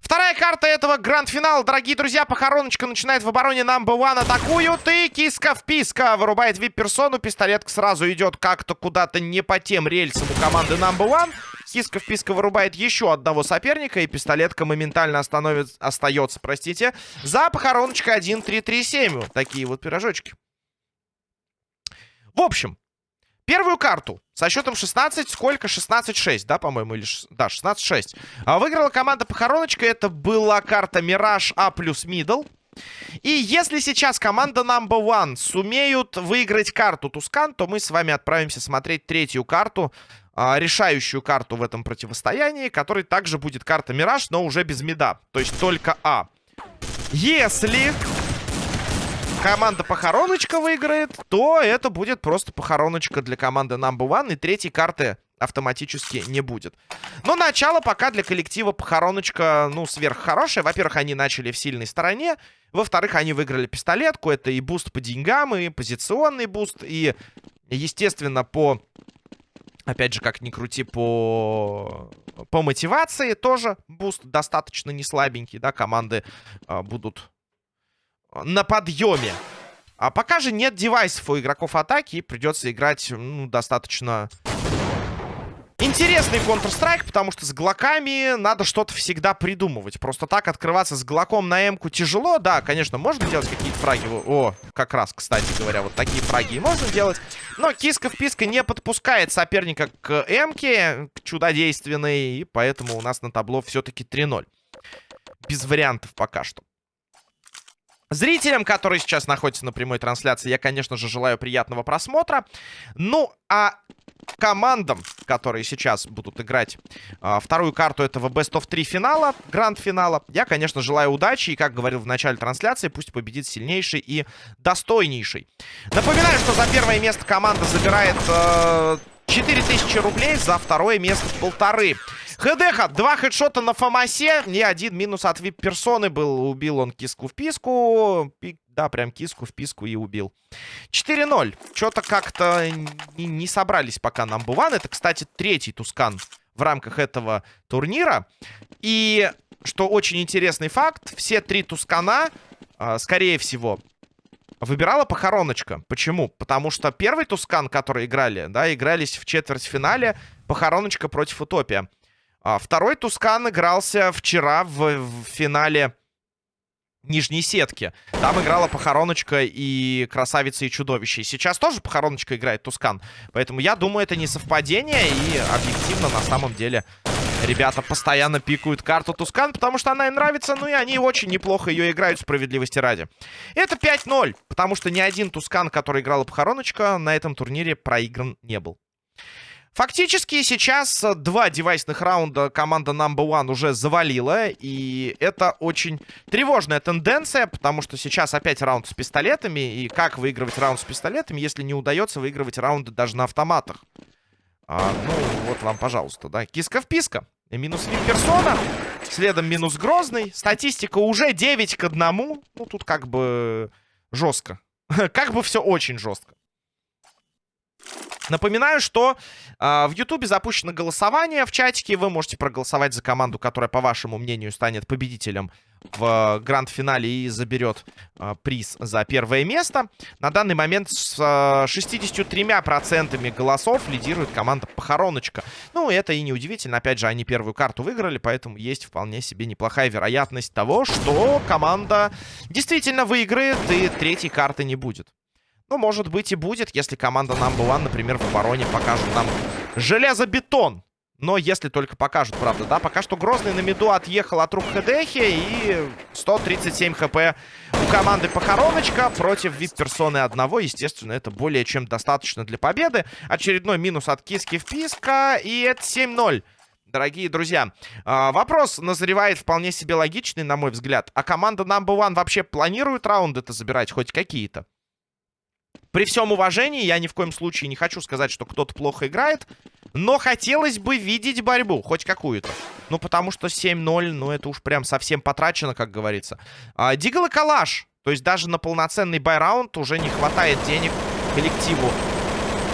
Вторая карта этого гранд-финала, дорогие друзья. Похороночка начинает в обороне number one. Атакуют и киска в писка. Вырубает вип-персону. Пистолетка сразу идет как-то куда-то не по тем рельсам у команды number one. Киска в писка вырубает еще одного соперника. И пистолетка моментально остановит, остается, простите. За похороночкой 1-3-3-7. Вот такие вот пирожочки. В общем, Первую карту со счетом 16, сколько? 16-6, да, по-моему, или... Да, 16-6. А выиграла команда Похороночка. Это была карта Мираж А плюс Мидл. И если сейчас команда Number One сумеют выиграть карту Тускан, то мы с вами отправимся смотреть третью карту, а, решающую карту в этом противостоянии, которой также будет карта Мираж, но уже без мида, то есть только А. Если команда Похороночка выиграет, то это будет просто Похороночка для команды Number One, и третьей карты автоматически не будет. Но начало пока для коллектива Похороночка, ну, сверххорошее. Во-первых, они начали в сильной стороне. Во-вторых, они выиграли пистолетку. Это и буст по деньгам, и позиционный буст, и, естественно, по... Опять же, как ни крути, по... По мотивации тоже буст достаточно не слабенький, да, команды а, будут на подъеме. А пока же нет девайсов у игроков атаки, и придется играть, ну, достаточно интересный Counter-Strike, потому что с глоками надо что-то всегда придумывать. Просто так открываться с глоком на М-ку тяжело. Да, конечно, можно делать какие-то фраги. О, как раз, кстати говоря, вот такие фраги и можно делать. Но киска-вписка не подпускает соперника к М-ке, к чудодейственной, и поэтому у нас на табло все-таки 3-0. Без вариантов пока что. Зрителям, которые сейчас находятся на прямой трансляции, я, конечно же, желаю приятного просмотра. Ну, а командам, которые сейчас будут играть а, вторую карту этого Best of 3 финала, гранд-финала, я, конечно, желаю удачи. И, как говорил в начале трансляции, пусть победит сильнейший и достойнейший. Напоминаю, что за первое место команда забирает э, 4000 рублей, за второе место полторы. ХДХ, два хедшота на Фомасе. И один минус от вип-персоны был. Убил он киску в писку. Пи- Да, прям киску в писку и убил. 4-0. Что-то как-то не, не собрались пока нам Буван. Это, кстати, третий Тускан в рамках этого турнира. И, что очень интересный факт, все три Тускана, а, скорее всего, выбирала похороночка. Почему? Потому что первый Тускан, который играли, да, игрались в четвертьфинале похороночка против Утопия. А второй Тускан игрался вчера в, в финале нижней сетки. Там играла Похороночка и Красавица и Чудовище. И сейчас тоже Похороночка играет Тускан. Поэтому я думаю, это не совпадение. И объективно, на самом деле, ребята постоянно пикают карту Тускан, потому что она им нравится. Ну и они очень неплохо ее играют, справедливости ради. Это 5-0, потому что ни один Тускан, который играла Похороночка, на этом турнире проигран не был. Фактически сейчас э, два девайсных раунда команда Number One уже завалила. И это очень тревожная тенденция, потому что сейчас опять раунд с пистолетами. И как выигрывать раунд с пистолетами, если не удается выигрывать раунды даже на автоматах? А, ну, вот вам, пожалуйста, да. Киска в писка. И минус персона. Следом минус грозный. Статистика уже 9 к 1. Ну, тут как бы жестко. Как бы все очень жестко. Напоминаю, что э, в Ютубе запущено голосование в чатике. Вы можете проголосовать за команду, которая, по вашему мнению, станет победителем в гранд-финале и заберет э, приз за первое место. На данный момент с э, 63% голосов лидирует команда Похороночка. Ну, это и неудивительно. Опять же, они первую карту выиграли, поэтому есть вполне себе неплохая вероятность того, что команда действительно выиграет и третьей карты не будет. Ну, может быть и будет, если команда Number One, например, в обороне покажет нам железобетон. Но если только покажут, правда, да? Пока что Грозный на меду отъехал от рук Хедехи. И 137 хп у команды Похороночка против вип-персоны одного. Естественно, это более чем достаточно для победы. Очередной минус от Киски в. И это 7-0. Дорогие друзья, а, вопрос назревает вполне себе логичный, на мой взгляд. А команда Number One вообще планирует раунды-то забирать хоть какие-то? При всем уважении, я ни в коем случае не хочу сказать, что кто-то плохо играет. Но хотелось бы видеть борьбу, хоть какую-то. Ну, потому что 7-0, ну, это уж прям совсем потрачено, как говорится. А, Дигл и Калаш. То есть даже на полноценный байраунд уже не хватает денег коллективу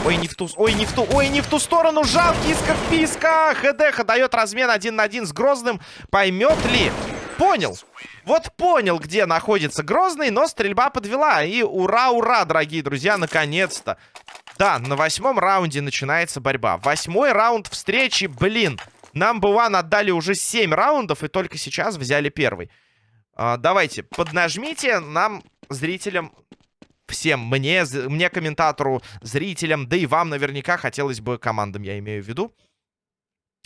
Ой, не в ту... Ой, не в ту... Ой, не в ту сторону. Жалкий иска вписка. ХДХ дает размен один на один с Грозным. Поймет ли? Понял. Вот понял, где находится Грозный, но стрельба подвела. И ура, ура, дорогие друзья, наконец-то. Да, на восьмом раунде начинается борьба. Восьмой раунд встречи, блин. Нам бы One отдали уже семь раундов, и только сейчас взяли первый. А, давайте, поднажмите нам, зрителям, всем, мне, мне, комментатору, зрителям, да и вам наверняка хотелось бы, командам я имею в виду,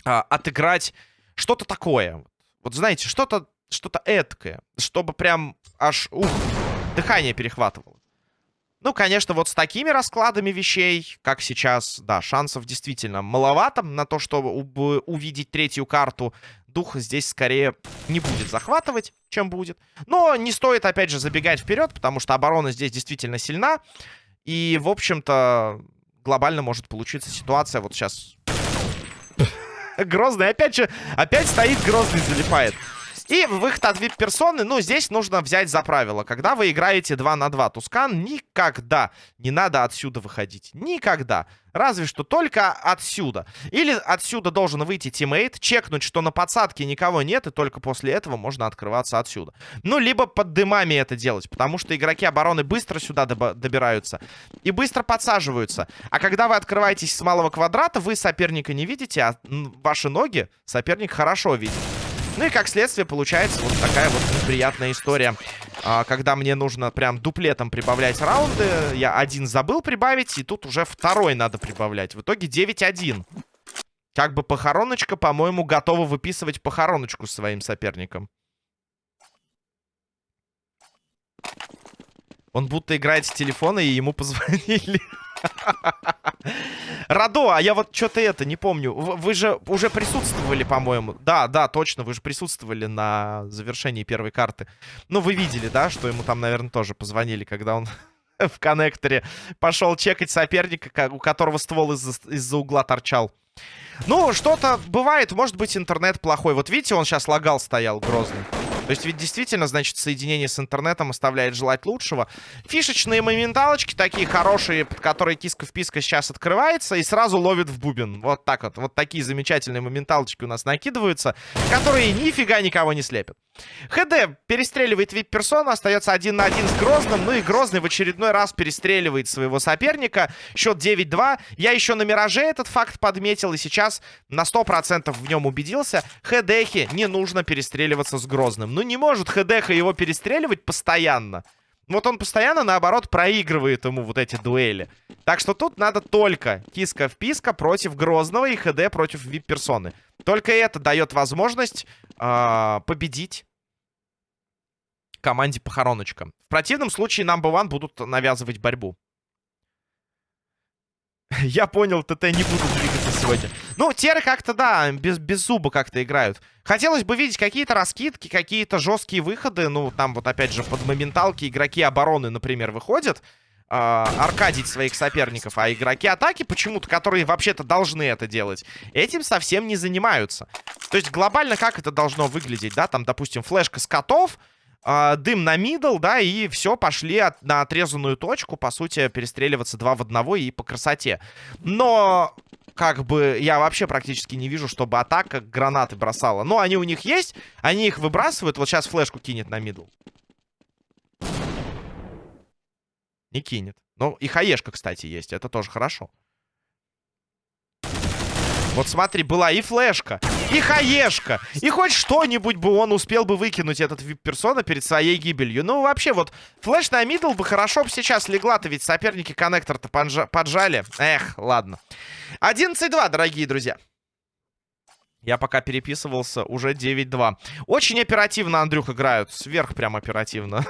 а, отыграть что-то такое. Вот знаете, что-то что-то эткое, чтобы прям аж, ух, дыхание перехватывало. Ну, конечно, вот с такими раскладами вещей, как сейчас, да, шансов действительно маловато на то, чтобы увидеть третью карту. Дух здесь скорее не будет захватывать, чем будет. Но не стоит, опять же, забегать вперед, потому что оборона здесь действительно сильна. И, в общем-то, глобально может получиться ситуация. Вот сейчас... Грозный, опять же, опять стоит Грозный, залипает. И выход от VIP-персоны, ну, здесь нужно взять за правило. Когда вы играете 2 на 2 Тускан, никогда не надо отсюда выходить. Никогда. Разве что только отсюда. Или отсюда должен выйти тиммейт, чекнуть, что на подсадке никого нет, и только после этого можно открываться отсюда. Ну, либо под дымами это делать, потому что игроки обороны быстро сюда добираются и быстро подсаживаются. А когда вы открываетесь с малого квадрата, вы соперника не видите, а ваши ноги соперник хорошо видит. Ну и как следствие получается вот такая вот неприятная история. А, когда мне нужно прям дуплетом прибавлять раунды. Я один забыл прибавить, и тут уже второй надо прибавлять. В итоге 9-1. Как бы похороночка, по-моему, готова выписывать похороночку своим соперникам. Он будто играет с телефона, и ему позвонили. Радо, а я вот что-то это не помню. Вы же уже присутствовали, по-моему. Да, да, точно, вы же присутствовали на завершении первой карты. Ну, вы видели, да, что ему там, наверное, тоже позвонили, когда он в коннекторе пошел чекать соперника, у которого ствол из-за из угла торчал. Ну, что-то бывает, может быть, интернет плохой. Вот видите, он сейчас лагал стоял, грозный. То есть ведь действительно, значит, соединение с интернетом оставляет желать лучшего. Фишечные моменталочки такие хорошие, под которые киска-вписка сейчас открывается и сразу ловит в бубен. Вот так вот. Вот такие замечательные моменталочки у нас накидываются, которые нифига никого не слепят. ХД перестреливает вип-персону, остается один на один с Грозным. Ну и Грозный в очередной раз перестреливает своего соперника. Счет 9-2. Я еще на Мираже этот факт подметил и сейчас на 100% в нем убедился. ХДхе не нужно перестреливаться с Грозным. Ну не может ХДХ его перестреливать постоянно. Вот он постоянно, наоборот, проигрывает ему вот эти дуэли. Так что тут надо только киска-вписка против Грозного и ХД против вип-персоны. Только это дает возможность э, победить команде Похороночка. В противном случае Number One будут навязывать борьбу. Я понял, ТТ не будут двигаться сегодня. Ну, теры как-то, да, без, без зуба как-то играют. Хотелось бы видеть какие-то раскидки, какие-то жесткие выходы. Ну, там вот опять же под моменталки игроки обороны, например, выходят. Э, аркадить своих соперников. А игроки атаки почему-то, которые вообще-то должны это делать, этим совсем не занимаются. То есть глобально как это должно выглядеть, да? Там, допустим, флешка с котов э, дым на мидл, да, и все, пошли от, на отрезанную точку, по сути, перестреливаться два в одного и по красоте. Но, как бы, я вообще практически не вижу, чтобы атака гранаты бросала. Но они у них есть, они их выбрасывают, вот сейчас флешку кинет на мидл. Не кинет. Ну, и хаешка, кстати, есть, это тоже хорошо. Вот смотри, была и флешка, и хаешка. И хоть что-нибудь бы он успел бы выкинуть, этот вип-персона, перед своей гибелью. Ну, вообще, вот флеш на мидл бы хорошо бы сейчас легла-то, ведь соперники коннектор-то поджали. Эх, ладно. 11-2, дорогие друзья. Я пока переписывался, уже 9-2. Очень оперативно, Андрюх, играют. Сверх прям оперативно.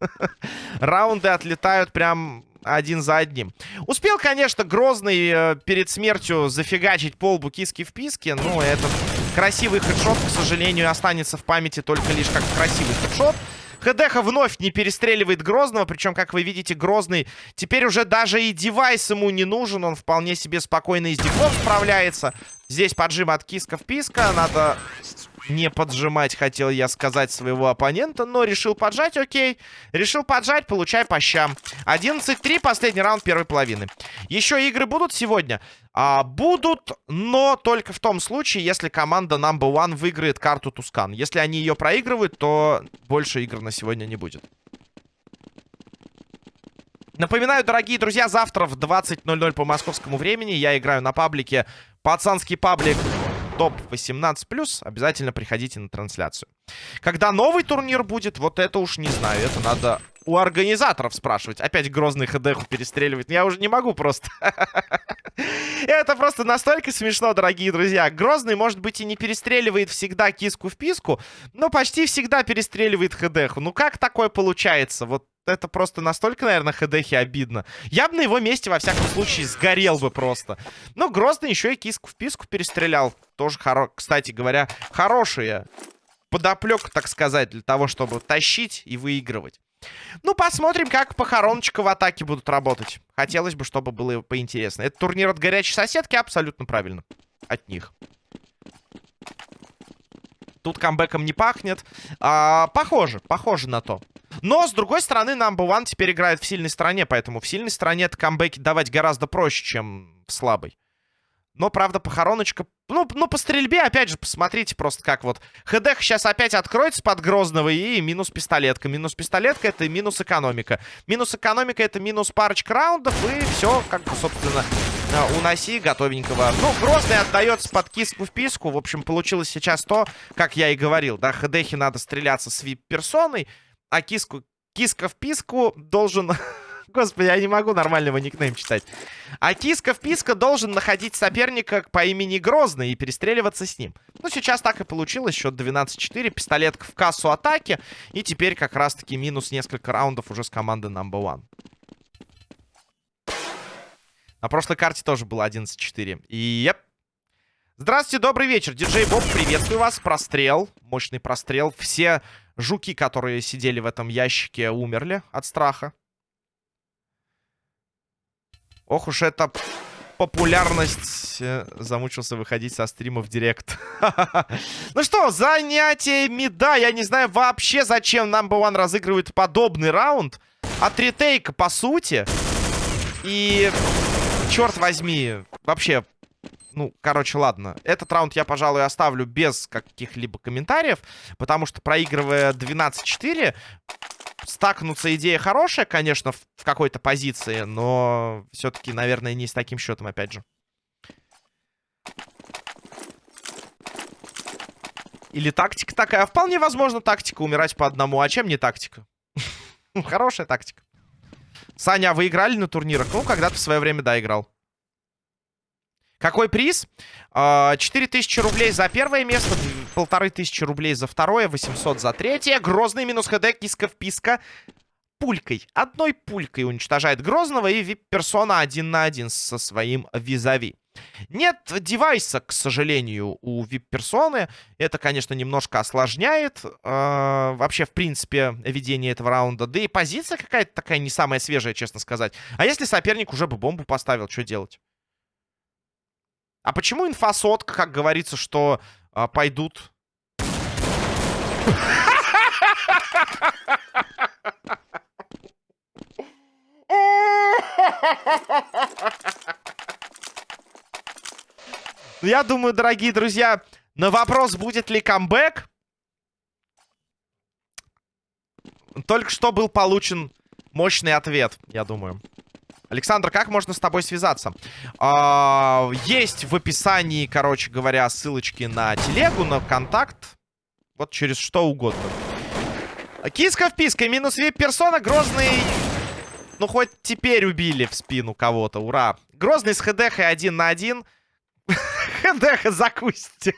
Раунды отлетают прям один за одним. Успел, конечно, Грозный э, перед смертью зафигачить полбу киски в писке. Но этот красивый хедшот, к сожалению, останется в памяти только лишь как красивый хедшот. ХДХ вновь не перестреливает Грозного. Причем, как вы видите, Грозный теперь уже даже и девайс ему не нужен. Он вполне себе спокойно и с диком справляется. Здесь поджим от киска в писка. Надо не поджимать, хотел я сказать, своего оппонента, но решил поджать, окей. Решил поджать, получай по щам. 11-3, последний раунд первой половины. Еще игры будут сегодня? А, будут, но только в том случае, если команда Number One выиграет карту Тускан. Если они ее проигрывают, то больше игр на сегодня не будет. Напоминаю, дорогие друзья, завтра в 20.00 по московскому времени я играю на паблике «Пацанский паблик топ 18+, обязательно приходите на трансляцию. Когда новый турнир будет, вот это уж не знаю. Это надо у организаторов спрашивать. Опять грозный ХДХу перестреливает. Я уже не могу просто. Это просто настолько смешно, дорогие друзья. Грозный, может быть, и не перестреливает всегда киску в писку, но почти всегда перестреливает ХДХу. Ну как такое получается? Вот это просто настолько, наверное, ХДХи обидно. Я бы на его месте, во всяком случае, сгорел бы просто. Ну, Грозный еще и киску в писку перестрелял. Тоже, хоро... кстати говоря, хорошие подоплек, так сказать, для того, чтобы тащить и выигрывать. Ну, посмотрим, как похороночка в атаке будут работать. Хотелось бы, чтобы было поинтересно. Это турнир от горячей соседки, абсолютно правильно. От них. Тут камбэком не пахнет. А, похоже, похоже на то. Но, с другой стороны, Number One теперь играет в сильной стороне, поэтому в сильной стороне это камбэки давать гораздо проще, чем в слабой. Но, правда, похороночка... Ну, ну, по стрельбе, опять же, посмотрите просто как вот. ХД сейчас опять откроется под Грозного и минус пистолетка. Минус пистолетка — это минус экономика. Минус экономика — это минус парочка раундов, и все, как бы, собственно, э, уноси готовенького. Ну, Грозный отдается под киску в писку. В общем, получилось сейчас то, как я и говорил, да, ХДХи надо стреляться с вип-персоной, а киску... Киска в писку должен Господи, я не могу нормального никнейм читать. А киска-вписка должен находить соперника по имени Грозный и перестреливаться с ним. Ну, сейчас так и получилось. Счет 12-4. Пистолетка в кассу атаки. И теперь как раз-таки минус несколько раундов уже с команды Number One. На прошлой карте тоже было 11-4. И, еп. Здравствуйте, добрый вечер. Диджей Боб, приветствую вас. Прострел. Мощный прострел. Все жуки, которые сидели в этом ящике, умерли от страха. Ох уж это популярность. Э, замучился выходить со стрима в директ. ну что, занятиями, да, я не знаю вообще, зачем Number One разыгрывает подобный раунд. От ретейка, по сути. И, черт возьми, вообще, ну, короче, ладно. Этот раунд я, пожалуй, оставлю без каких-либо комментариев, потому что, проигрывая 12-4, стакнуться идея хорошая, конечно, в, какой-то позиции, но все-таки, наверное, не с таким счетом, опять же. Или тактика такая. Вполне возможно тактика умирать по одному. А чем не тактика? Хорошая тактика. Саня, а вы играли на турнирах? Ну, когда-то в свое время, да, играл. Какой приз? 4000 а, рублей за первое место, 1500 рублей за второе, 800 за третье. Грозный минус ХД, киска вписка. Пулькой, одной пулькой уничтожает Грозного и вип-персона один на один со своим визави. Нет девайса, к сожалению, у вип-персоны. Это, конечно, немножко осложняет э, вообще, в принципе, ведение этого раунда. Да и позиция какая-то такая не самая свежая, честно сказать. А если соперник уже бы бомбу поставил, что делать? А почему инфосотка, как говорится, что а, пойдут... Но я думаю, дорогие друзья, на вопрос, будет ли камбэк, только что был получен мощный ответ, я думаю. Александр, как можно с тобой связаться? А, есть в описании, короче говоря, ссылочки на телегу, на контакт. Вот через что угодно. Киска в писка, минус вип-персона, Грозный... Ну, хоть теперь убили в спину кого-то, ура. Грозный с хд один на 1. Эх, закусите.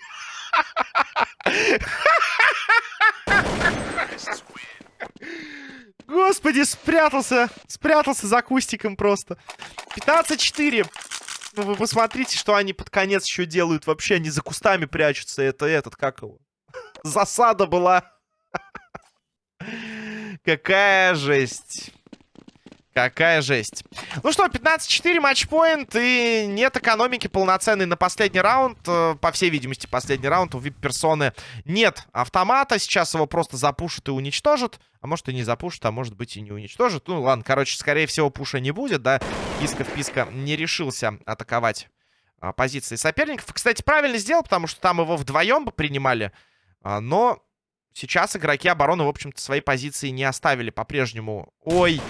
Господи, спрятался. Спрятался за кустиком просто. 15-4. Ну, вы посмотрите, что они под конец еще делают. Вообще, они за кустами прячутся. Это этот, как его? Засада была. Какая жесть. Какая жесть. Ну что, 15-4 матчпоинт, и нет экономики полноценной на последний раунд. Э, по всей видимости, последний раунд у вип-персоны нет автомата. Сейчас его просто запушат и уничтожат. А может и не запушат, а может быть и не уничтожат. Ну ладно, короче, скорее всего, пуша не будет, да. Киска-вписка не решился атаковать а, позиции соперников. Кстати, правильно сделал, потому что там его вдвоем бы принимали. А, но сейчас игроки обороны, в общем-то, свои позиции не оставили по-прежнему. Ой,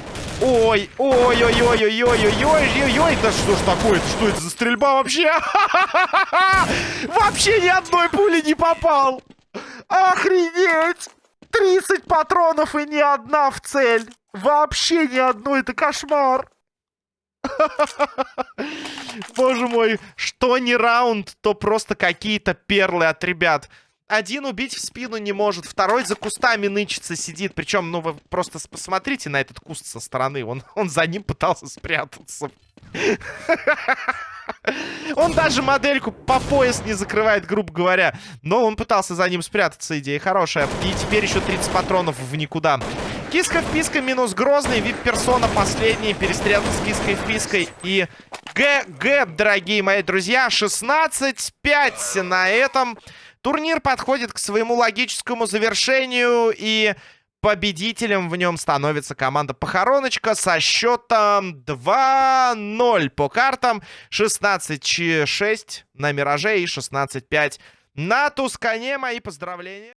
Ой, ой, ой, ой, ой, ой, ой, ой, ой, да что ж такое? Это что это за стрельба вообще? Вообще ни одной пули не попал. Охренеть! 30 патронов и ни одна в цель. Вообще ни одной, это кошмар. Боже мой, что не раунд, то просто какие-то перлы от ребят. Один убить в спину не может, второй за кустами нычется, сидит. Причем, ну, вы просто посмотрите на этот куст со стороны. Он, он за ним пытался спрятаться. Он даже модельку по пояс не закрывает, грубо говоря. Но он пытался за ним спрятаться, идея хорошая. И теперь еще 30 патронов в никуда. Киска в писка минус Грозный. Вип-персона последний. Перестрелка с киской в пиской. И ГГ, дорогие мои друзья. 16-5 на этом. Турнир подходит к своему логическому завершению, и победителем в нем становится команда Похороночка со счетом 2-0 по картам. 16-6 на Мираже и 16-5 на Тускане. Мои поздравления.